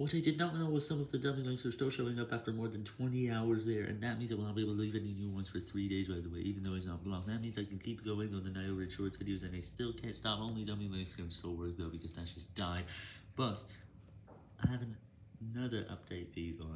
What I did not know was some of the dummy links are still showing up after more than 20 hours there, and that means I will not be able to leave any new ones for 3 days by the way, even though it's not blocked. That means I can keep going on the Nio Red Shorts videos, and I still can't stop. Only dummy links can still work though, because that's just died. But, I have an another update for you guys.